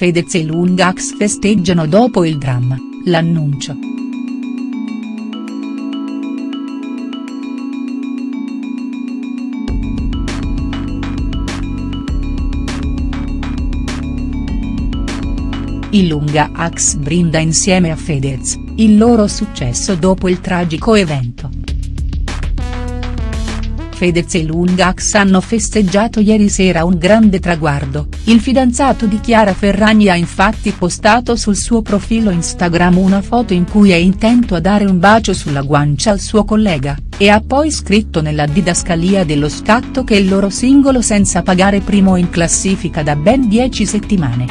Fedez e Lungax festeggiano dopo il dramma, l'annuncio. Il Lunga Ax brinda insieme a Fedez, il loro successo dopo il tragico evento. Fedez e Lungax hanno festeggiato ieri sera un grande traguardo, il fidanzato di Chiara Ferragni ha infatti postato sul suo profilo Instagram una foto in cui è intento a dare un bacio sulla guancia al suo collega, e ha poi scritto nella didascalia dello scatto che il loro singolo senza pagare primo in classifica da ben 10 settimane.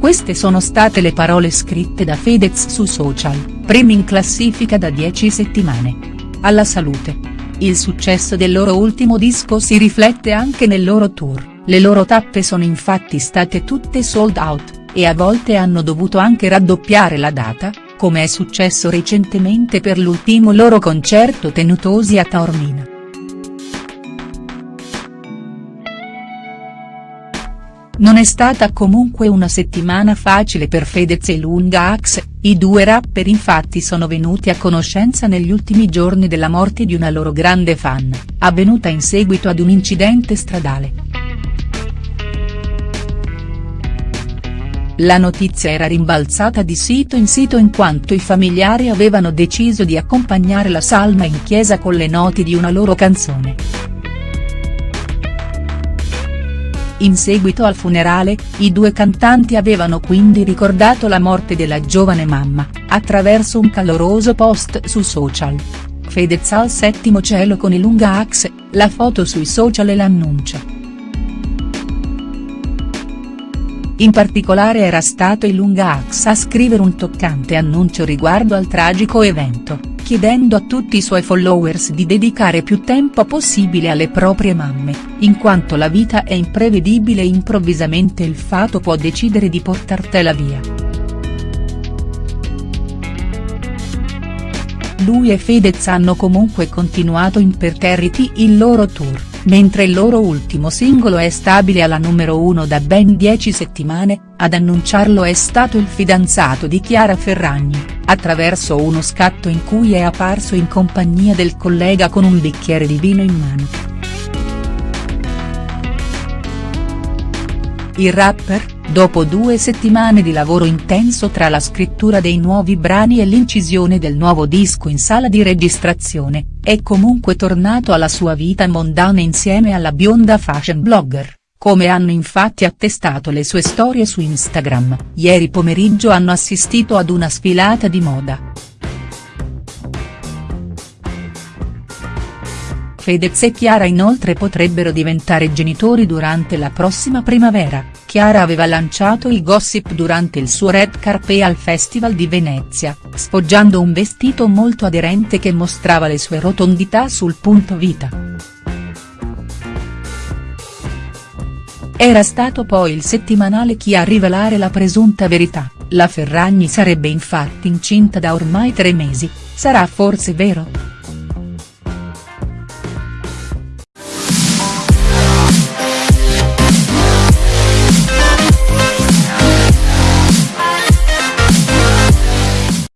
Queste sono state le parole scritte da Fedez su social, primi in classifica da 10 settimane. Alla salute. Il successo del loro ultimo disco si riflette anche nel loro tour, le loro tappe sono infatti state tutte sold out, e a volte hanno dovuto anche raddoppiare la data, come è successo recentemente per l'ultimo loro concerto tenutosi a Taormina. Non è stata comunque una settimana facile per Fedez e Lunga Axe, i due rapper infatti sono venuti a conoscenza negli ultimi giorni della morte di una loro grande fan, avvenuta in seguito ad un incidente stradale. La notizia era rimbalzata di sito in sito in quanto i familiari avevano deciso di accompagnare la salma in chiesa con le noti di una loro canzone. In seguito al funerale, i due cantanti avevano quindi ricordato la morte della giovane mamma, attraverso un caloroso post su social. Fedez al settimo cielo con i lunga axe, la foto sui social e l'annuncio. In particolare era stato il lunga axe a scrivere un toccante annuncio riguardo al tragico evento chiedendo a tutti i suoi followers di dedicare più tempo possibile alle proprie mamme, in quanto la vita è imprevedibile e improvvisamente il fato può decidere di portartela via. Lui e Fedez hanno comunque continuato imperterriti il loro tour, mentre il loro ultimo singolo è stabile alla numero uno da ben 10 settimane, ad annunciarlo è stato il fidanzato di Chiara Ferragni attraverso uno scatto in cui è apparso in compagnia del collega con un bicchiere di vino in mano. Il rapper, dopo due settimane di lavoro intenso tra la scrittura dei nuovi brani e l'incisione del nuovo disco in sala di registrazione, è comunque tornato alla sua vita mondana insieme alla bionda fashion blogger. Come hanno infatti attestato le sue storie su Instagram, ieri pomeriggio hanno assistito ad una sfilata di moda. Fedez e Chiara inoltre potrebbero diventare genitori durante la prossima primavera, Chiara aveva lanciato il gossip durante il suo red carpet al Festival di Venezia, sfoggiando un vestito molto aderente che mostrava le sue rotondità sul punto vita. Era stato poi il settimanale Chi a rivelare la presunta verità, la Ferragni sarebbe infatti incinta da ormai tre mesi, sarà forse vero?.